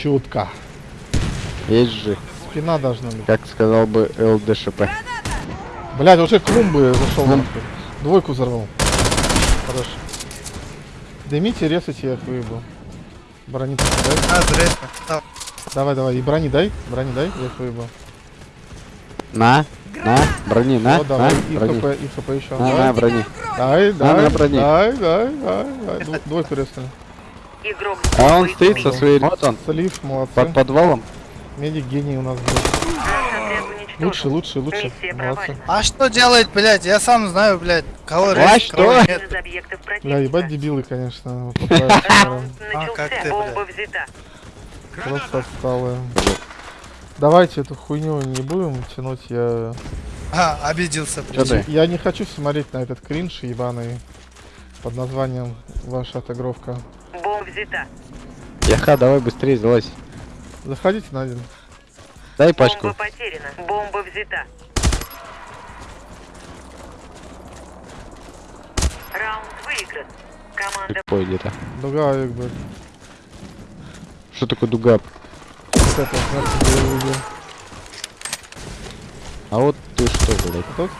Чутко. Есть же, Спина должна быть. как сказал бы ЛДШП. Блять, уже клумбы зашел нахуй. Двойку взорвал. Хорошо. Дымите, резайте, я их выебу. Брони дай. А. Да. Давай, давай. И брони дай. Брони дай, я их выебу. На, на, брони, на, Вот, давай. на, И брони. хп, и хп еще. На, на, брони. Дай, На, дай, на брони. дай, дай, дай, дай. Дво- Двойку резали. Игрок А он стоит со своей... Вот он, Слив, молодцы. под подвалом. Медик гений у нас был. Лучше, лучше, лучше. Молодцы. А что делать, блядь? Я сам знаю, блядь, кого А резать, что? кого нет. Бля, ебать дебилы, конечно. А, как начался. ты, Бомба взята. Просто отсталые. Давайте эту хуйню не будем тянуть, я... А, обиделся. Чё ты? Я не хочу смотреть на этот кринж ебаный под названием «Ваша отыгровка». Бомба взята. Яха, давай быстрее залазь. Заходите на один. Дай Бомба пачку. потеряна. Бомба взята. Раунд выигран. Команда Ой, где-то. Дуга, как бы, Что такое дуга? А вот ты что, блядь? Тут?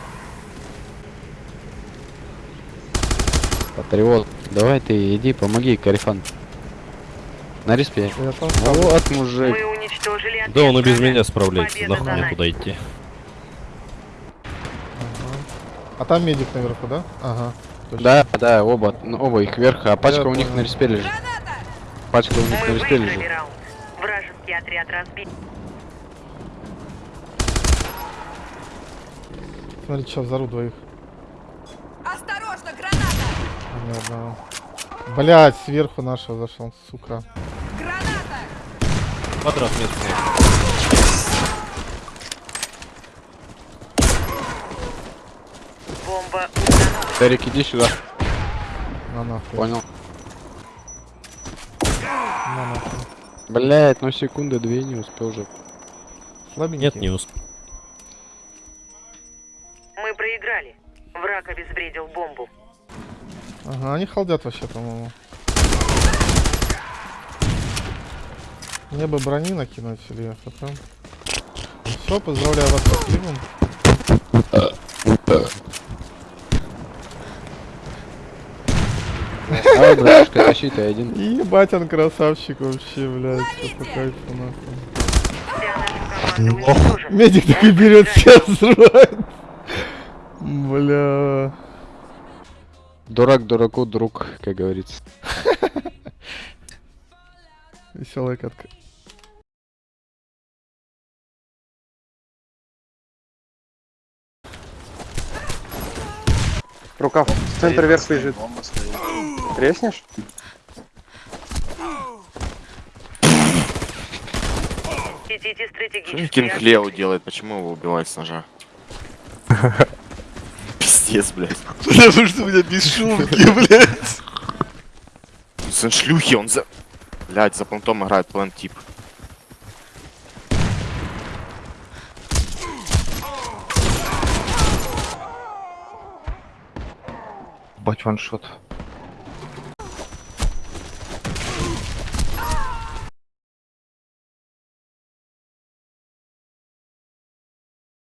Патриот. Давай ты иди, помоги, Карифан. На респе. Вот, мужик. Да он и без меня справляется, Победа нахуй мне туда идти. А там медик наверху, да? Ага. точно. Да, да, оба, ну, оба их вверх, а пачка Я у них понял. на респе лежит. Пачка у них Мы на респе лежит. раунд. Вражеский отряд разбит. Смотри, сейчас взору двоих. Осторожно, граната! А, ни одного. Блять, сверху нашего зашел, сука. Граната! Квадрат местный. Бомба. Тарик, иди сюда. На нахуй. Понял. На нахуй. Блять, ну секунды две не успел же. Слабенький. Нет, не успел. Мы проиграли. Враг обезвредил бомбу. Ага, они халдят вообще, по-моему. Мне бы брони накинуть или ФП. Все, поздравляю вас со сливом. Давай, братишка, тащи ты один. Ебать, он красавчик вообще, блядь. Что по кайфу, нахуй. Медик такой берет, всех взрывает. Бля. Дурак дураку друг, как говорится. Веселая катка. Рукав. Центр вверх лежит. Треснешь? Идите стратегически. Кинг Лео делает? Почему его убивают с ножа? Пиздец, блядь. Потому что у меня без шумки, блядь. Сын шлюхи, он за... Блядь, за понтом играет план тип. Бать ваншот.